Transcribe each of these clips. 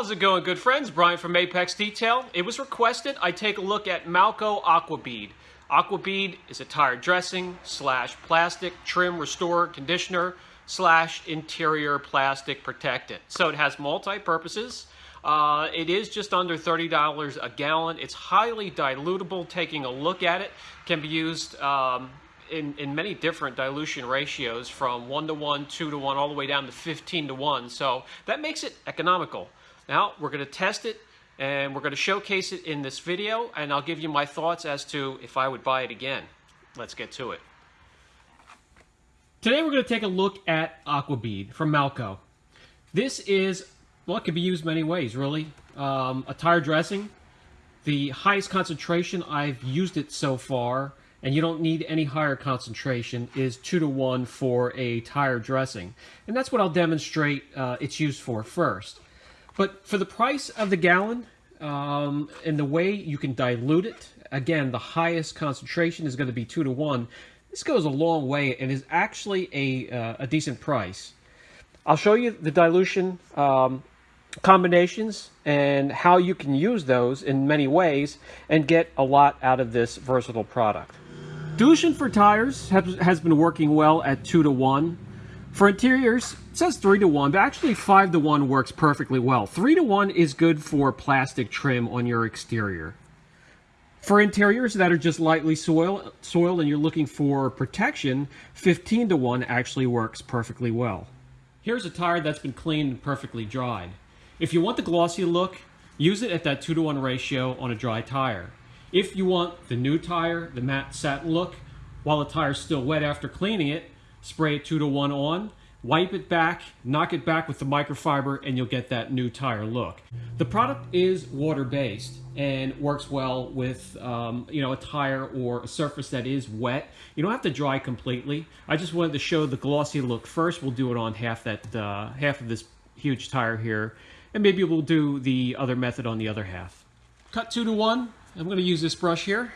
How's it going, good friends? Brian from Apex Detail. It was requested I take a look at Malco Aquabead. Aquabead is a tire dressing slash plastic trim restore conditioner slash interior plastic protectant. So it has multi-purposes. Uh, it is just under $30 a gallon. It's highly dilutable. Taking a look at it can be used um, in, in many different dilution ratios from 1 to 1, 2 to 1, all the way down to 15 to 1. So that makes it economical. Now we're going to test it and we're going to showcase it in this video and I'll give you my thoughts as to if I would buy it again. Let's get to it. Today we're going to take a look at Aquabead from Malco. This is, well it can be used many ways really. Um, a tire dressing. The highest concentration I've used it so far and you don't need any higher concentration, is 2 to 1 for a tire dressing. And that's what I'll demonstrate uh, its used for first. But for the price of the gallon um, and the way you can dilute it, again, the highest concentration is going to be 2 to 1. This goes a long way and is actually a, uh, a decent price. I'll show you the dilution um, combinations and how you can use those in many ways and get a lot out of this versatile product. Dilution for tires has been working well at 2 to 1. For interiors, it says 3 to 1, but actually 5 to 1 works perfectly well. 3 to 1 is good for plastic trim on your exterior. For interiors that are just lightly soil, soiled and you're looking for protection, 15 to 1 actually works perfectly well. Here's a tire that's been cleaned and perfectly dried. If you want the glossy look, use it at that 2 to 1 ratio on a dry tire. If you want the new tire, the matte satin look, while the tire's still wet after cleaning it, spray it 2 to 1 on, wipe it back, knock it back with the microfiber, and you'll get that new tire look. The product is water-based and works well with um, you know a tire or a surface that is wet. You don't have to dry completely. I just wanted to show the glossy look first. We'll do it on half that uh, half of this huge tire here, and maybe we'll do the other method on the other half. Cut two to one. I'm going to use this brush here.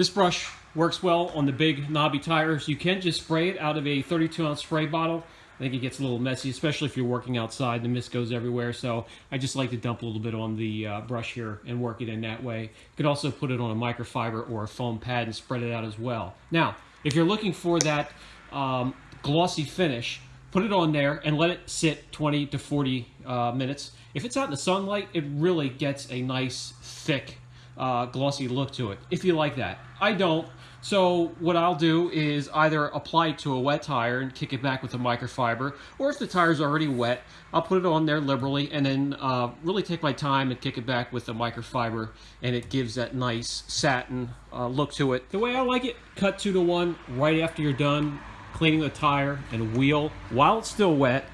This brush works well on the big knobby tires. You can just spray it out of a 32 ounce spray bottle. I think it gets a little messy, especially if you're working outside. The mist goes everywhere, so I just like to dump a little bit on the uh, brush here and work it in that way. You could also put it on a microfiber or a foam pad and spread it out as well. Now, if you're looking for that um, glossy finish, put it on there and let it sit 20 to 40 uh, minutes. If it's out in the sunlight, it really gets a nice, thick, uh, glossy look to it, if you like that. I don't. So what I'll do is either apply it to a wet tire and kick it back with a microfiber, or if the tire's already wet, I'll put it on there liberally and then uh, really take my time and kick it back with a microfiber, and it gives that nice satin uh, look to it. The way I like it, cut two to one right after you're done cleaning the tire and wheel while it's still wet.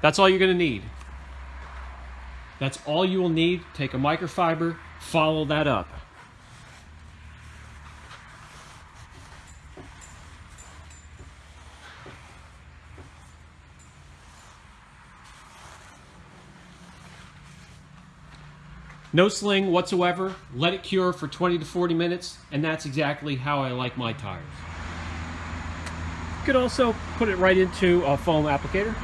That's all you're to need. That's all you will need. Take a microfiber, follow that up. No sling whatsoever. Let it cure for 20 to 40 minutes, and that's exactly how I like my tires. You could also put it right into a foam applicator.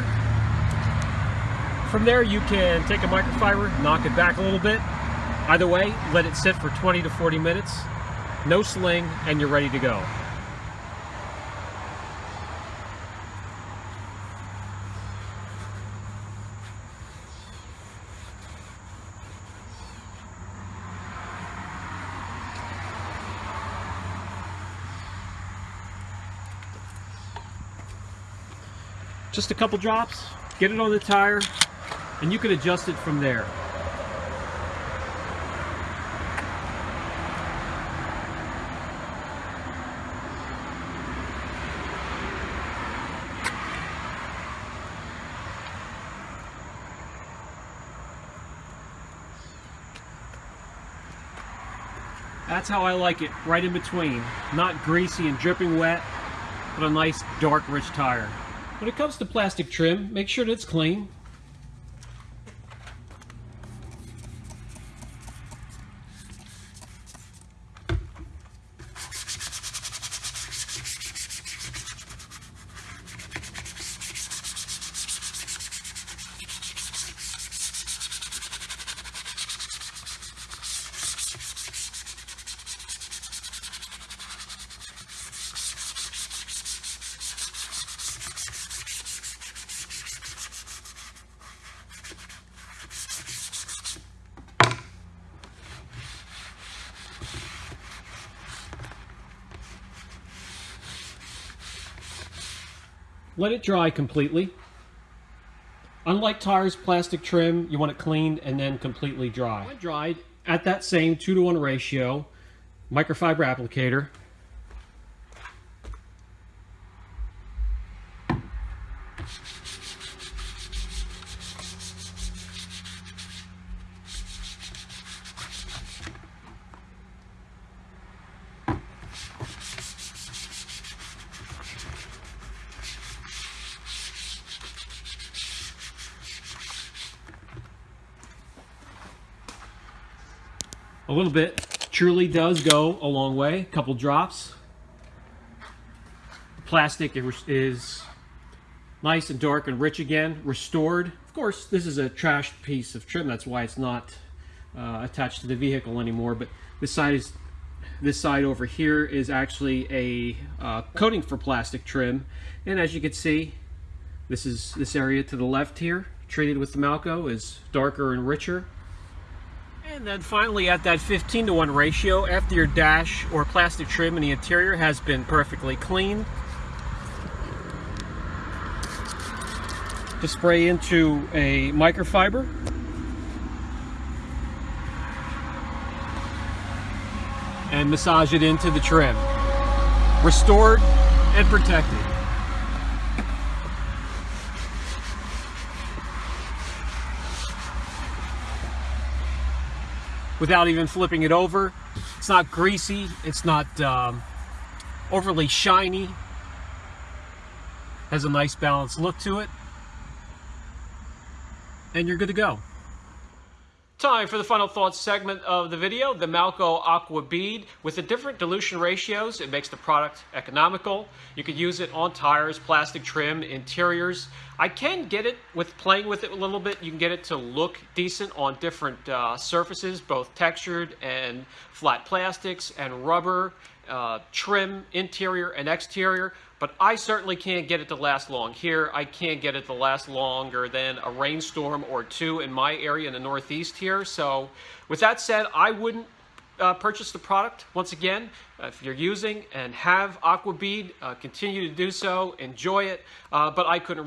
There, from there you can take a microfiber, knock it back a little bit. Either way, let it sit for 20 to 40 minutes, no sling, and you're ready to go. Just a couple drops, get it on the tire, and you can adjust it from there. That's how I like it, right in between. Not greasy and dripping wet, but a nice dark rich tire. When it comes to plastic trim, make sure that it's clean. Let it dry completely. Unlike tires, plastic trim, you want it cleaned and then completely dry. When dried, at that same 2 to 1 ratio, microfiber applicator, a little bit truly does go a long way. A couple drops. The plastic is nice and dark and rich again, restored. Of course, this is a trashed piece of trim. That's why it's not uh, attached to the vehicle anymore. But this side is this side over here is actually a uh, coating for plastic trim. And as you can see, this is this area to the left here, treated with the Malco, is darker and richer. And then finally at that 15 to 1 ratio, after your dash or plastic trim in the interior has been perfectly cleaned, to spray into a microfiber. And massage it into the trim. Restored and protected. Without even flipping it over. It's not greasy. It's not um, overly shiny. Has a nice balanced look to it. And you're good to go. Time for the final thoughts segment of the video, the Malco Aqua Bead. With the different dilution ratios, it makes the product economical. You could use it on tires, plastic trim, interiors. I can get it with playing with it a little bit. You can get it to look decent on different uh, surfaces, both textured and flat plastics and rubber, uh, trim, interior and exterior but I certainly can't get it to last long. Here, I can't get it to last longer than a rainstorm or two in my area in the Northeast here. So with that said, I wouldn't uh, purchase the product. Once again, uh, if you're using and have Aquabead, uh, continue to do so, enjoy it, uh, but I couldn't